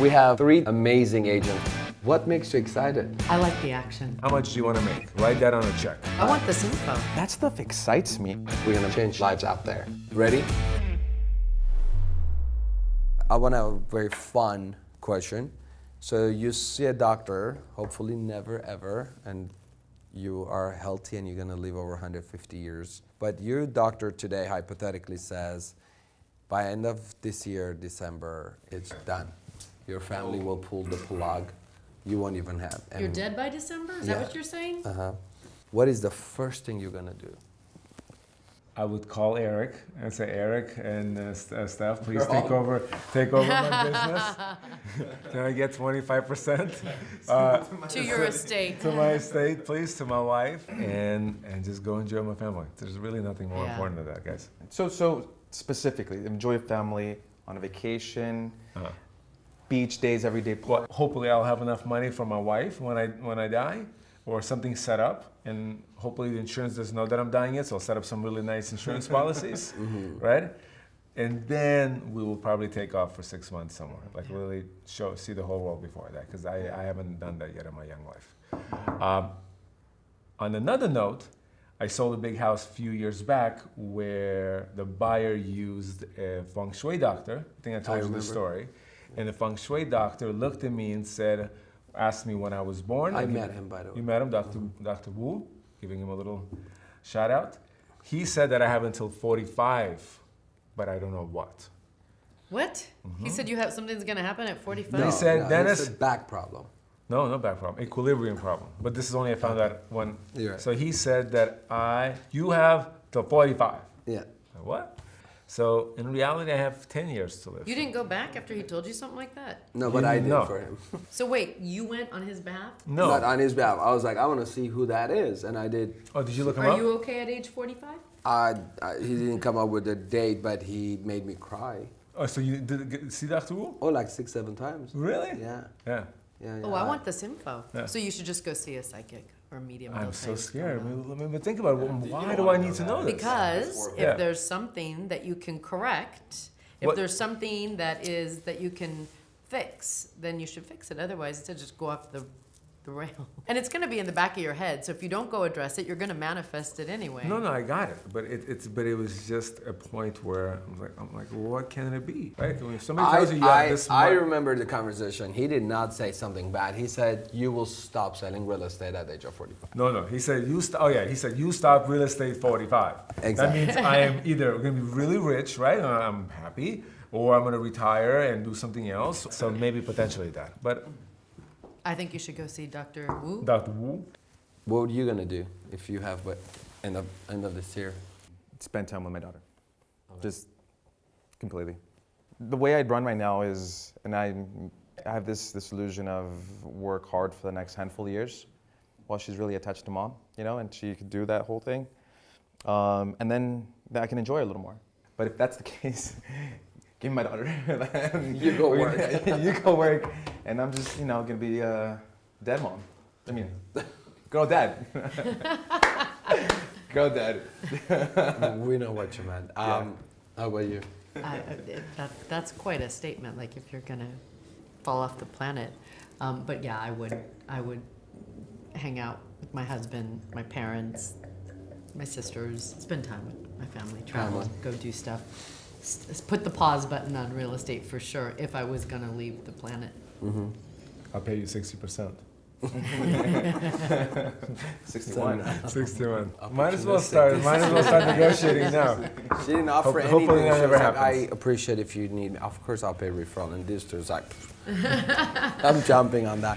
We have three amazing agents. What makes you excited? I like the action. How much do you want to make? Write that on a check. I want this info. That stuff excites me. We're gonna change lives out there. Ready? I want a very fun question. So you see a doctor, hopefully never ever, and you are healthy and you're gonna live over 150 years. But your doctor today hypothetically says, by end of this year, December, it's done. Your family will pull the plug. You won't even have. You're dead by December? Is Yeah. that what you're saying? Uh-huh. What is the first thing you're gonna do? I would call Eric and say, Eric and uh, st- uh, Steph, please take over, take over my business. Can I get 25% uh, to your estate. to my estate, please, to my wife, and and just go enjoy my family. There's really nothing more Yeah. important than that, guys. So, so specifically, enjoy family on a vacation, Uh-huh. Beach days, everyday. Well, hopefully, I'll have enough money for my wife when I when I die, or something set up, and hopefully the insurance doesn't know that I'm dying yet, so I'll set up some really nice insurance policies, right? And then we will probably take off for six months somewhere, like really show see the whole world before that, because I, I haven't done that yet in my young life. Um, on another note, I sold a big house a few years back where the buyer used a feng shui doctor. I think I told you remember. the story. And the feng shui doctor looked at me and said, asked me when I was born. I and he- met him, by the way. You met him, Dr. Dr. Wu, giving him a little shout out. He said that I have until 45, but I don't know what. What? He mm-hmm. said you have something's gonna happen at 45? He said, no, Dennis- It's a back problem. No, no back problem. Equilibrium problem. But this is only I found out when. You're right. So he said that I, you have till 45. Yeah. What? So in reality, I have 10 years to live. You didn't go back after he told you something like that? No, but You I did know. for him. So wait, you went on his behalf? No. But on his behalf, I was like, I want to see who that is, and I did. oh, did you look him Are up? you okay at age 45? I, I, he didn't come up with a date, but he made me cry. oh, so you did get- see that too? Oh, like six, seven times. Really? Yeah, Yeah. yeah, yeah. Oh, I want this info. Yeah. So you should just go see a psychic or medium. I'm they'll so scared. I mean, but think about it. Why do I need to know this? Because if Yeah. there's something that you can correct, if What- there's something that is that you can fix, then you should fix it. Otherwise, it's just go off the, the rail. And it's going to be in the back of your head. So if you don't go address it, you're going to manifest it anyway. No, no, I got it. But it, it's but it was just a point where I'm like, I'm like, what can it be? Right? If somebody I, tells you you have I, this I much- remember the conversation. He did not say something bad. He said, "You will stop selling real estate at the age of 45." No, no. He said you. St- oh yeah, he said you stop real estate 45. Exactly. That means I am either going to be really rich, right? and I'm happy, or I'm going to retire and do something else. So maybe potentially that. But I think you should go see Dr. Wu. Dr. Wu, What are you gonna do if you have what end of end of this year? Spend time with my daughter. Just completely. The way I'd run right now is, and I, I have this, this illusion of work hard for the next handful of years while she's really attached to mom, you know, and she could do that whole thing. Um, and then, then I can enjoy it a little more. But if that's the case, give me my daughter. You go work. you go work. And I'm just, you know, gonna be a dead mom. I mean, girl dad. girl dad. we know what you meant. Um, How about you? I, I- that, that's quite a statement. Like if you're gonna fall off the planet. Um, but yeah, I would. I would hang out with my husband, my parents, my sisters, spend time with my family, travel, Family. go do stuff. S- s- put the pause button on real estate for sure. If I was gonna leave the planet. Mm-hmm. I'll pay you 60%. 61. 61. Might as well start. Might as well start negotiating now. She didn't offer Hope- anything. hopefully that She never was like, I happens. appreciate if you need. Of course, I'll pay referral. And this was like, I'm jumping on that.